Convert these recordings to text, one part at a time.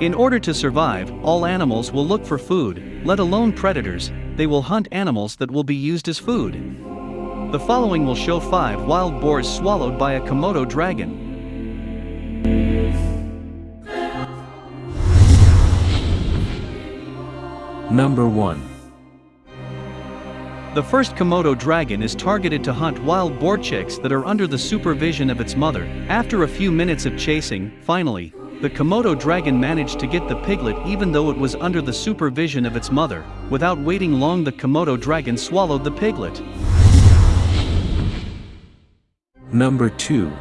In order to survive, all animals will look for food, let alone predators, they will hunt animals that will be used as food. The following will show 5 wild boars swallowed by a Komodo dragon. Number 1. The first Komodo dragon is targeted to hunt wild boar chicks that are under the supervision of its mother. After a few minutes of chasing, finally, the Komodo dragon managed to get the piglet even though it was under the supervision of its mother. Without waiting long the Komodo dragon swallowed the piglet. Number 2.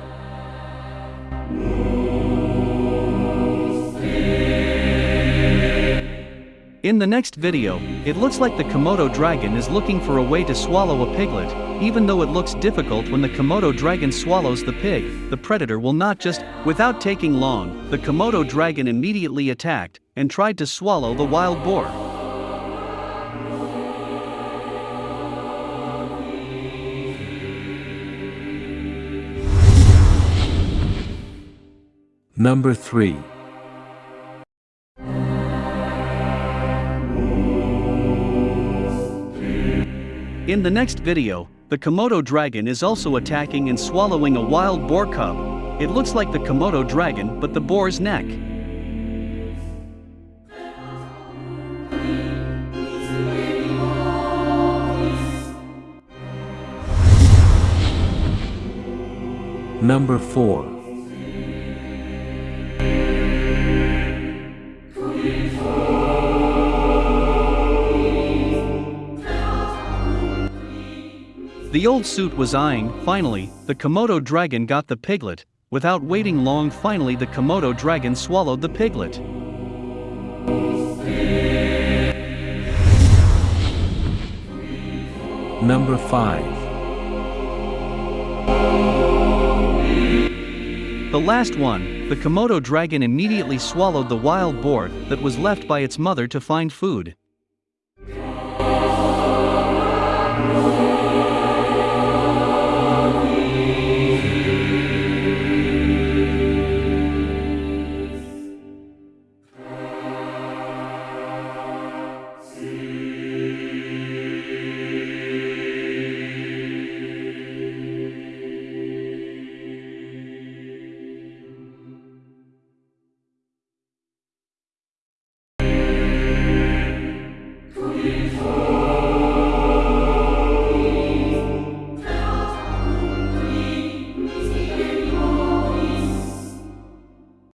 In the next video, it looks like the Komodo dragon is looking for a way to swallow a piglet, even though it looks difficult when the Komodo dragon swallows the pig, the predator will not just, without taking long, the Komodo dragon immediately attacked and tried to swallow the wild boar. Number 3. In the next video, the Komodo dragon is also attacking and swallowing a wild boar cub. It looks like the Komodo dragon but the boar's neck. Number 4. The old suit was eyeing, finally, the Komodo dragon got the piglet, without waiting long finally the Komodo dragon swallowed the piglet. Number 5. The last one, the Komodo dragon immediately swallowed the wild boar that was left by its mother to find food.